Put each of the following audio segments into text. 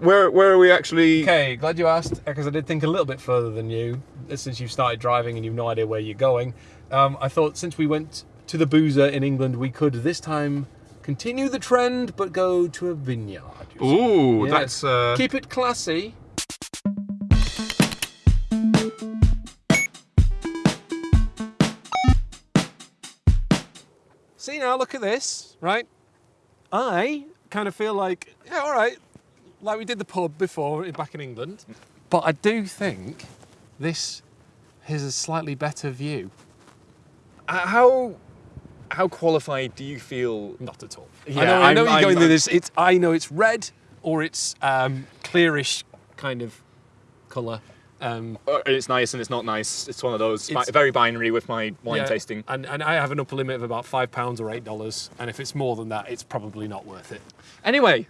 Where where are we actually? Okay, glad you asked because I did think a little bit further than you since you've started driving and you've no idea where you're going. Um, I thought since we went to the boozer in England, we could this time continue the trend but go to a vineyard. Ooh, Yes. that's uh, Keep it classy. See now, look at this, right? I kind of feel like, yeah, all right, like we did the pub before back in England, but I do think this is a slightly better view. uh, how how qualified do you feel? Not at all. Yeah, I know, I know you're I'm- going through this. It's I know it's red or it's um, clearish kind of colour. Um, Uh, it's nice and it's not nice. It's one of those It's- very binary with my wine yeah, tasting. and, and I have an upper limit of about five pounds or eight dollars, and if it's more than that, it's probably not worth it. Anyway,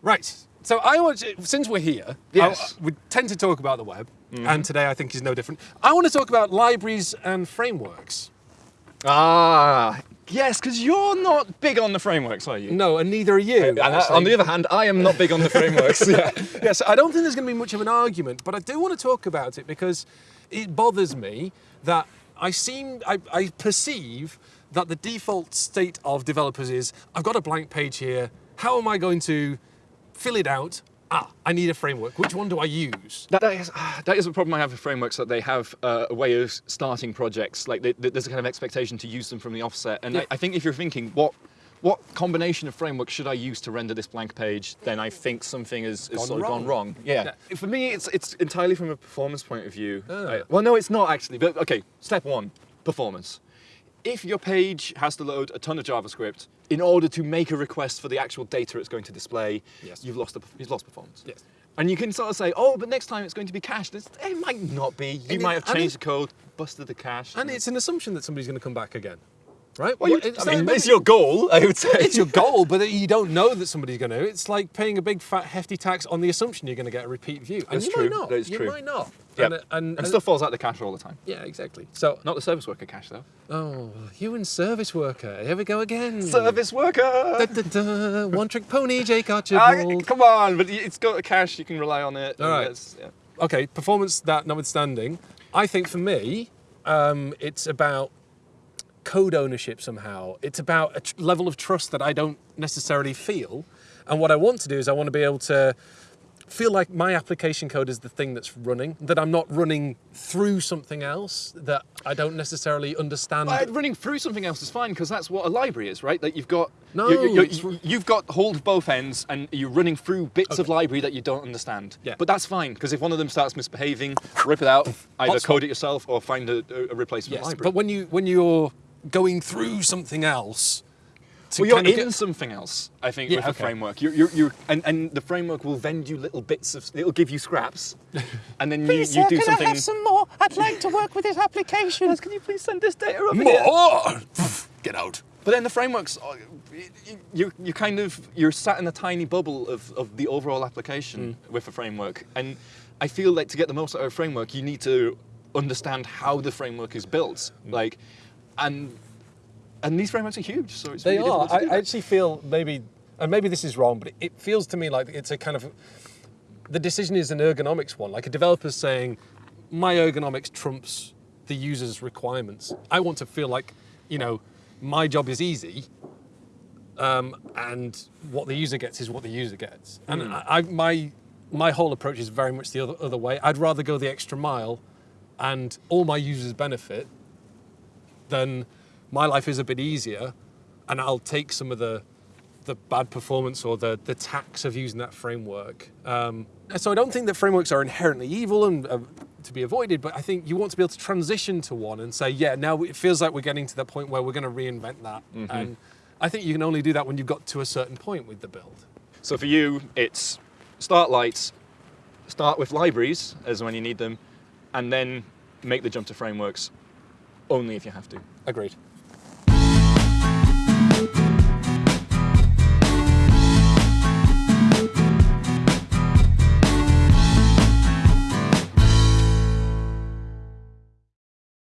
Right. So I want to, since we're here, Yes. I- we tend to talk about the web, and today I think is no different. I want to talk about libraries and frameworks. ah, yes, because you're not big on the frameworks, are you? No, and neither are you. And I- on the other hand, I am not big on the frameworks. yeah. yes, I don't think there's going to be much of an argument, but I do want to talk about it because it bothers me that I seem, I, I perceive that the default state of developers is I've got a blank page here. How am I going to fill it out? Ah, I need a framework. Which one do I use? That, that, is, ah, that is a problem I have with frameworks that they have uh, a way of starting projects. Like they, they- there's a kind of expectation to use them from the offset. And Yeah. I, I think if you're thinking what what combination of frameworks should I use to render this blank page, then I think something has, has Gone sort of gone wrong. wrong. Yeah. Yeah. For me, it's it's entirely from a performance point of view. Ah. I- well, no, it's not actually. But okay, step one, performance. If your page has to load a ton of JavaScript in order to make a request for the actual data it's going to display, Yes. you've lost the, you've lost performance. Yes. And you can sort of say, oh, but next time it's going to be cached. It's, it might not be. You And might it- have and changed it- the code, busted the cache. And it's an assumption that somebody's going to come back again, right? well, you, it's I mean, it's your goal, I would say. it's your goal, but you don't know that somebody's going to. It's like paying a big fat hefty tax on the assumption you're going to get a repeat view, and That's you true. might not. That is you true. might not. Yep. And, and, and stuff falls out of the cache all the time. Yeah, exactly. So, Not the service worker cache, though. oh, you and service worker. Here we go again. Service worker! Da, da, da, one trick pony, Jake Ah, Archibald. come on, but it's got a cache, you can rely on it. All right. yeah. okay, performance that notwithstanding, I think for me, um, it's about code ownership somehow. It's about a tr- level of trust that I don't necessarily feel. And what I want to do is I want to be able to feel like my application code is the thing that's running, that I'm not running through something else that I don't necessarily understand. But running through something else is fine because that's what a library is, right? Like you've got No, you- you- it's- you- you've got hold both ends, and you're running through bits of library that you don't understand. Yeah. But that's fine because if one of them starts misbehaving, rip it out, either Hotspot. code it yourself or find a, a replacement yes, library. but when you when you're going through something else, to well, you're kind of in get- something else, I think, Yeah, with the framework. You're, you're, you're, and, and the framework will vend you little bits of, it'll give you scraps, and then you, you do something. I have some more? I'd like to work with this application. Can you please send this data over here? More! Get out. But then the frameworks, uh, y- y- you you kind of you're sat in a tiny bubble of, of the overall application with a framework, and I feel like to get the most out of a framework, you need to understand how the framework is built, like, and and these frameworks are huge, so it's They really are. I, I actually feel maybe, and maybe this is wrong, but it feels to me like it's a kind of, the decision is an ergonomics one. Like a developer's saying, my ergonomics trumps the user's requirements. I want to feel like, you know, my job is easy, um, and what the user gets is what the user gets. And I, I, my my whole approach is very much the other, other way. I'd rather go the extra mile, and all my users benefit, than my life is a bit easier, and I'll take some of the the bad performance or the the tax of using that framework. Um, so I don't think that frameworks are inherently evil and uh, to be avoided, but I think you want to be able to transition to one and say, yeah, now it feels like we're getting to the point where we're going to reinvent that. And I think you can only do that when you've got to a certain point with the build. So for you, it's start light, start with libraries as when you need them, and then make the jump to frameworks only if you have to. Agreed.